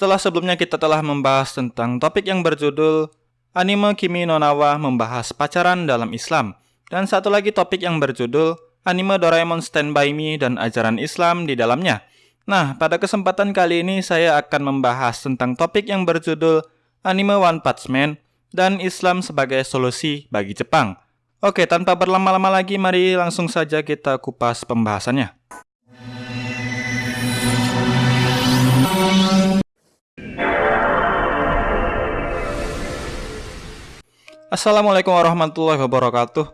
Setelah sebelumnya kita telah membahas tentang topik yang berjudul Anime Kimi no Nawa membahas pacaran dalam Islam dan satu lagi topik yang berjudul Anime Doraemon Stand By Me dan ajaran Islam di dalamnya. Nah, pada kesempatan kali ini saya akan membahas tentang topik yang berjudul Anime One Punch Man dan Islam sebagai solusi bagi Jepang. Oke, tanpa berlama-lama lagi, mari langsung saja kita kupas pembahasannya. Assalamualaikum warahmatullahi wabarakatuh.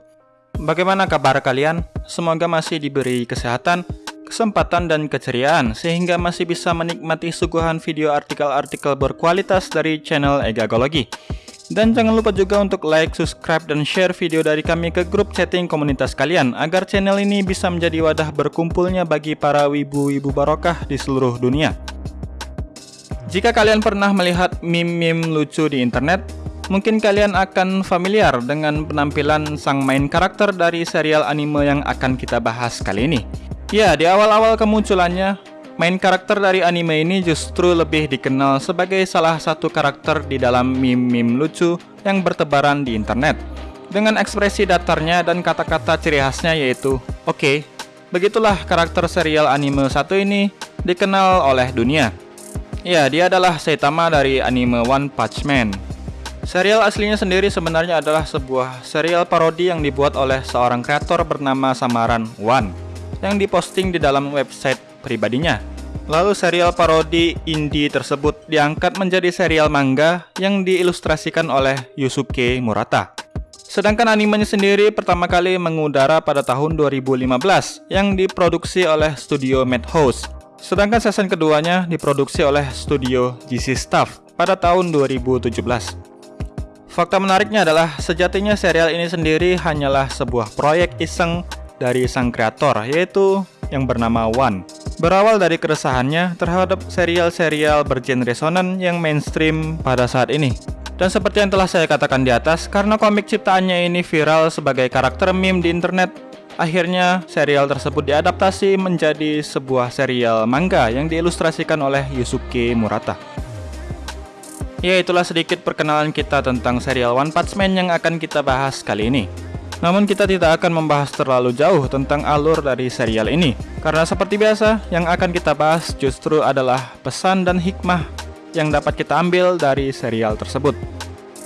Bagaimana kabar kalian? Semoga masih diberi kesehatan, kesempatan, dan keceriaan sehingga masih bisa menikmati suguhan video artikel-artikel berkualitas dari channel Egagologi. Dan jangan lupa juga untuk like, subscribe, dan share video dari kami ke grup chatting komunitas kalian agar channel ini bisa menjadi wadah berkumpulnya bagi para wibu-wibu barokah di seluruh dunia. Jika kalian pernah melihat meme-meme lucu di internet, Mungkin kalian akan familiar dengan penampilan sang main karakter dari serial anime yang akan kita bahas kali ini. Ya, di awal-awal kemunculannya, main karakter dari anime ini justru lebih dikenal sebagai salah satu karakter di dalam meme-meme lucu yang bertebaran di internet. Dengan ekspresi datarnya dan kata-kata ciri khasnya yaitu, Oke, okay, begitulah karakter serial anime satu ini dikenal oleh dunia. Ya, dia adalah Saitama dari anime One Punch Man. Serial aslinya sendiri sebenarnya adalah sebuah serial parodi yang dibuat oleh seorang kreator bernama samaran One yang diposting di dalam website pribadinya. Lalu serial parodi indie tersebut diangkat menjadi serial manga yang diilustrasikan oleh Yusuke Murata. Sedangkan animenya sendiri pertama kali mengudara pada tahun 2015 yang diproduksi oleh studio Madhouse. Sedangkan season keduanya diproduksi oleh studio GC Staff pada tahun 2017. Fakta menariknya adalah sejatinya serial ini sendiri hanyalah sebuah proyek iseng dari sang kreator yaitu yang bernama One. Berawal dari keresahannya terhadap serial-serial bergenre shonen yang mainstream pada saat ini. Dan seperti yang telah saya katakan di atas, karena komik ciptaannya ini viral sebagai karakter meme di internet, akhirnya serial tersebut diadaptasi menjadi sebuah serial manga yang diilustrasikan oleh Yusuke Murata. Ya itulah sedikit perkenalan kita tentang serial One Punch Man yang akan kita bahas kali ini. Namun kita tidak akan membahas terlalu jauh tentang alur dari serial ini, karena seperti biasa, yang akan kita bahas justru adalah pesan dan hikmah yang dapat kita ambil dari serial tersebut.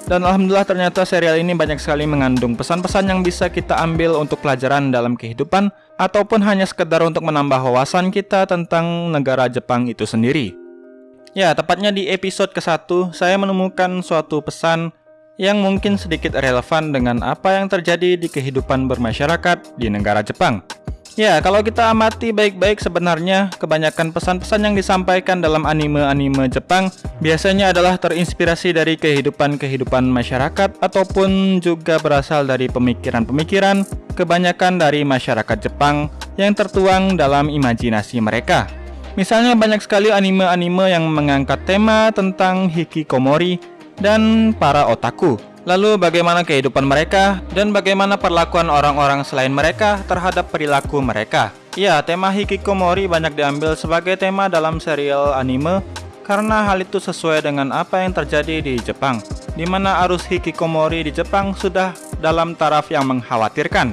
Dan Alhamdulillah ternyata serial ini banyak sekali mengandung pesan-pesan yang bisa kita ambil untuk pelajaran dalam kehidupan, ataupun hanya sekedar untuk menambah wawasan kita tentang negara Jepang itu sendiri. Ya, tepatnya di episode ke-1, saya menemukan suatu pesan yang mungkin sedikit relevan dengan apa yang terjadi di kehidupan bermasyarakat di negara Jepang. Ya, kalau kita amati baik-baik sebenarnya kebanyakan pesan-pesan yang disampaikan dalam anime-anime Jepang biasanya adalah terinspirasi dari kehidupan-kehidupan masyarakat ataupun juga berasal dari pemikiran-pemikiran kebanyakan dari masyarakat Jepang yang tertuang dalam imajinasi mereka. Misalnya banyak sekali anime-anime yang mengangkat tema tentang hikikomori dan para otaku. Lalu bagaimana kehidupan mereka dan bagaimana perlakuan orang-orang selain mereka terhadap perilaku mereka. Ya, tema hikikomori banyak diambil sebagai tema dalam serial anime karena hal itu sesuai dengan apa yang terjadi di Jepang, di mana arus hikikomori di Jepang sudah dalam taraf yang mengkhawatirkan.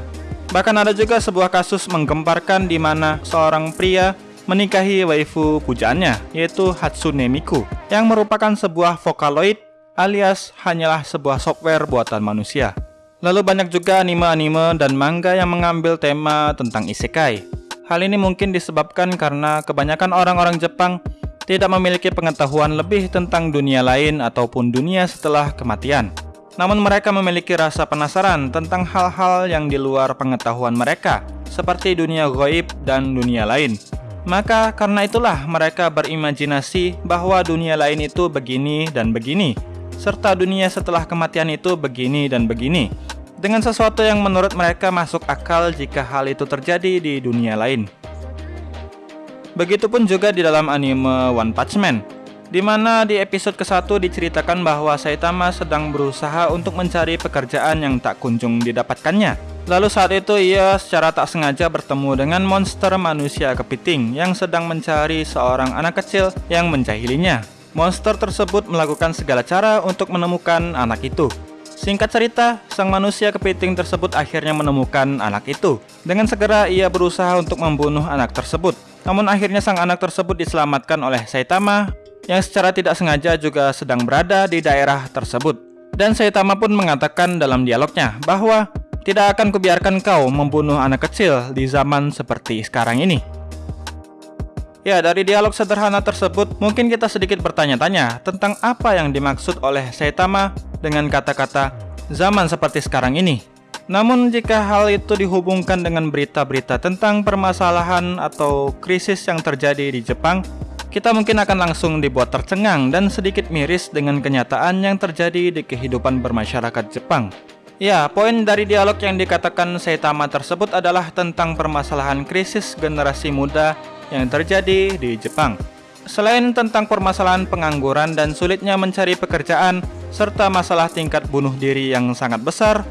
Bahkan ada juga sebuah kasus menggemparkan di mana seorang pria menikahi waifu pujaannya, yaitu Hatsune Miku, yang merupakan sebuah Vocaloid alias hanyalah sebuah software buatan manusia. Lalu banyak juga anime-anime dan manga yang mengambil tema tentang isekai. Hal ini mungkin disebabkan karena kebanyakan orang-orang Jepang tidak memiliki pengetahuan lebih tentang dunia lain ataupun dunia setelah kematian. Namun mereka memiliki rasa penasaran tentang hal-hal yang di luar pengetahuan mereka, seperti dunia goib dan dunia lain. Maka karena itulah mereka berimajinasi bahwa dunia lain itu begini dan begini, serta dunia setelah kematian itu begini dan begini, dengan sesuatu yang menurut mereka masuk akal jika hal itu terjadi di dunia lain. Begitupun juga di dalam anime One Punch Man, di mana di episode ke-1 diceritakan bahwa Saitama sedang berusaha untuk mencari pekerjaan yang tak kunjung didapatkannya. Lalu saat itu ia secara tak sengaja bertemu dengan monster manusia kepiting yang sedang mencari seorang anak kecil yang menjahilinya. Monster tersebut melakukan segala cara untuk menemukan anak itu. Singkat cerita, sang manusia kepiting tersebut akhirnya menemukan anak itu. Dengan segera ia berusaha untuk membunuh anak tersebut. Namun akhirnya sang anak tersebut diselamatkan oleh Saitama yang secara tidak sengaja juga sedang berada di daerah tersebut. Dan Saitama pun mengatakan dalam dialognya bahwa tidak akan kubiarkan kau membunuh anak kecil di zaman seperti sekarang ini. Ya, dari dialog sederhana tersebut, mungkin kita sedikit bertanya-tanya tentang apa yang dimaksud oleh Saitama dengan kata-kata zaman seperti sekarang ini. Namun jika hal itu dihubungkan dengan berita-berita tentang permasalahan atau krisis yang terjadi di Jepang, kita mungkin akan langsung dibuat tercengang dan sedikit miris dengan kenyataan yang terjadi di kehidupan bermasyarakat Jepang. Ya, poin dari dialog yang dikatakan Saitama tersebut adalah tentang permasalahan krisis generasi muda yang terjadi di Jepang. Selain tentang permasalahan pengangguran dan sulitnya mencari pekerjaan, serta masalah tingkat bunuh diri yang sangat besar,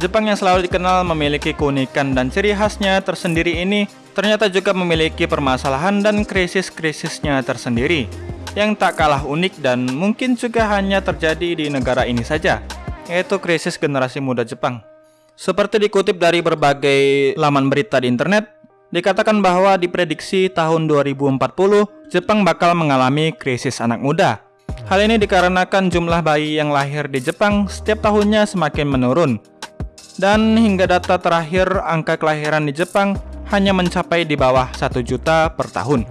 Jepang yang selalu dikenal memiliki keunikan dan ciri khasnya tersendiri ini ternyata juga memiliki permasalahan dan krisis-krisisnya tersendiri yang tak kalah unik dan mungkin juga hanya terjadi di negara ini saja, yaitu krisis generasi muda Jepang. Seperti dikutip dari berbagai laman berita di internet, dikatakan bahwa diprediksi tahun 2040 Jepang bakal mengalami krisis anak muda. Hal ini dikarenakan jumlah bayi yang lahir di Jepang setiap tahunnya semakin menurun. Dan hingga data terakhir angka kelahiran di Jepang hanya mencapai di bawah 1 juta per tahun.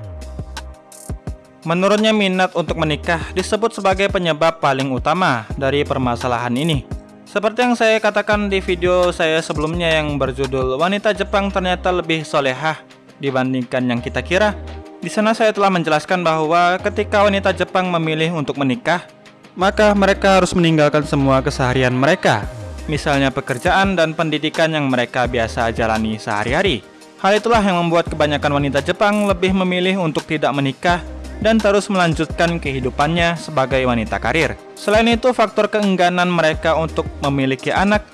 Menurutnya minat untuk menikah disebut sebagai penyebab paling utama dari permasalahan ini. Seperti yang saya katakan di video saya sebelumnya yang berjudul Wanita Jepang ternyata lebih solehah dibandingkan yang kita kira. Di sana saya telah menjelaskan bahwa ketika wanita Jepang memilih untuk menikah, maka mereka harus meninggalkan semua keseharian mereka, misalnya pekerjaan dan pendidikan yang mereka biasa jalani sehari-hari. Hal itulah yang membuat kebanyakan wanita Jepang lebih memilih untuk tidak menikah dan terus melanjutkan kehidupannya sebagai wanita karir. Selain itu, faktor keengganan mereka untuk memiliki anak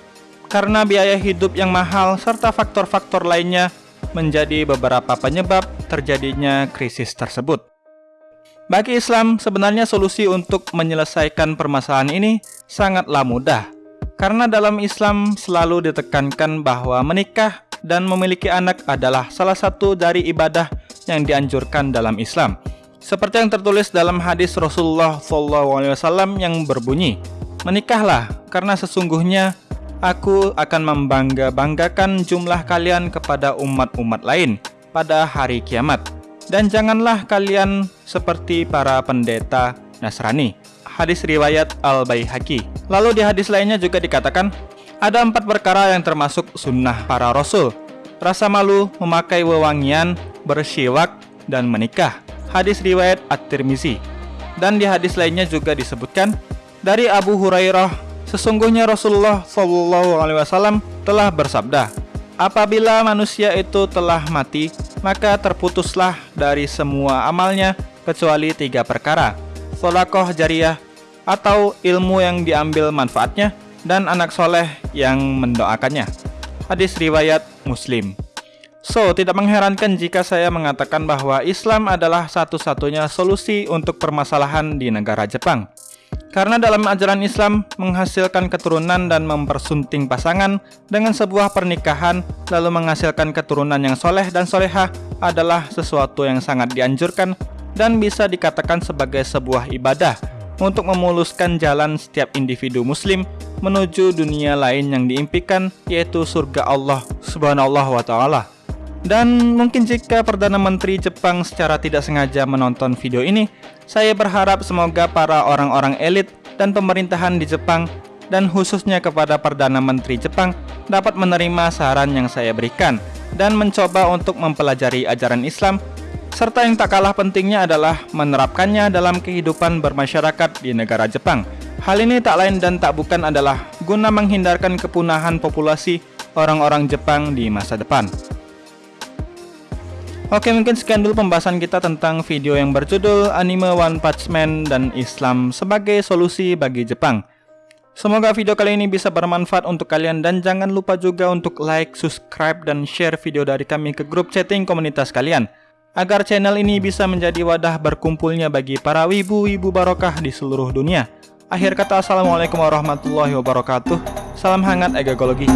karena biaya hidup yang mahal serta faktor-faktor lainnya menjadi beberapa penyebab terjadinya krisis tersebut. Bagi Islam, sebenarnya solusi untuk menyelesaikan permasalahan ini sangatlah mudah. Karena dalam Islam selalu ditekankan bahwa menikah dan memiliki anak adalah salah satu dari ibadah yang dianjurkan dalam Islam. Seperti yang tertulis dalam hadis Rasulullah SAW yang berbunyi, Menikahlah, karena sesungguhnya aku akan membangga-banggakan jumlah kalian kepada umat-umat lain pada hari kiamat. Dan janganlah kalian seperti para pendeta Nasrani. Hadis riwayat Al-Baihaqi. Lalu di hadis lainnya juga dikatakan, ada empat perkara yang termasuk sunnah para rasul. Rasa malu, memakai wewangian, bersiwak, dan menikah hadis riwayat At-Tirmizi. Dan di hadis lainnya juga disebutkan dari Abu Hurairah, sesungguhnya Rasulullah wasallam telah bersabda, "Apabila manusia itu telah mati, maka terputuslah dari semua amalnya kecuali tiga perkara: sodakoh jariah atau ilmu yang diambil manfaatnya dan anak soleh yang mendoakannya." Hadis riwayat Muslim. So, tidak mengherankan jika saya mengatakan bahwa Islam adalah satu-satunya solusi untuk permasalahan di negara Jepang. Karena dalam ajaran Islam, menghasilkan keturunan dan mempersunting pasangan dengan sebuah pernikahan lalu menghasilkan keturunan yang soleh dan soleha adalah sesuatu yang sangat dianjurkan dan bisa dikatakan sebagai sebuah ibadah untuk memuluskan jalan setiap individu muslim menuju dunia lain yang diimpikan yaitu surga Allah subhanahu wa ta'ala. Dan mungkin jika Perdana Menteri Jepang secara tidak sengaja menonton video ini, saya berharap semoga para orang-orang elit dan pemerintahan di Jepang dan khususnya kepada Perdana Menteri Jepang dapat menerima saran yang saya berikan dan mencoba untuk mempelajari ajaran Islam serta yang tak kalah pentingnya adalah menerapkannya dalam kehidupan bermasyarakat di negara Jepang. Hal ini tak lain dan tak bukan adalah guna menghindarkan kepunahan populasi orang-orang Jepang di masa depan. Oke mungkin sekian dulu pembahasan kita tentang video yang berjudul Anime One Punch Man dan Islam sebagai solusi bagi Jepang. Semoga video kali ini bisa bermanfaat untuk kalian dan jangan lupa juga untuk like, subscribe, dan share video dari kami ke grup chatting komunitas kalian. agar channel ini bisa menjadi wadah berkumpulnya bagi para wibu-wibu barokah di seluruh dunia. Akhir kata, Assalamualaikum warahmatullahi wabarakatuh. Salam hangat egagologi.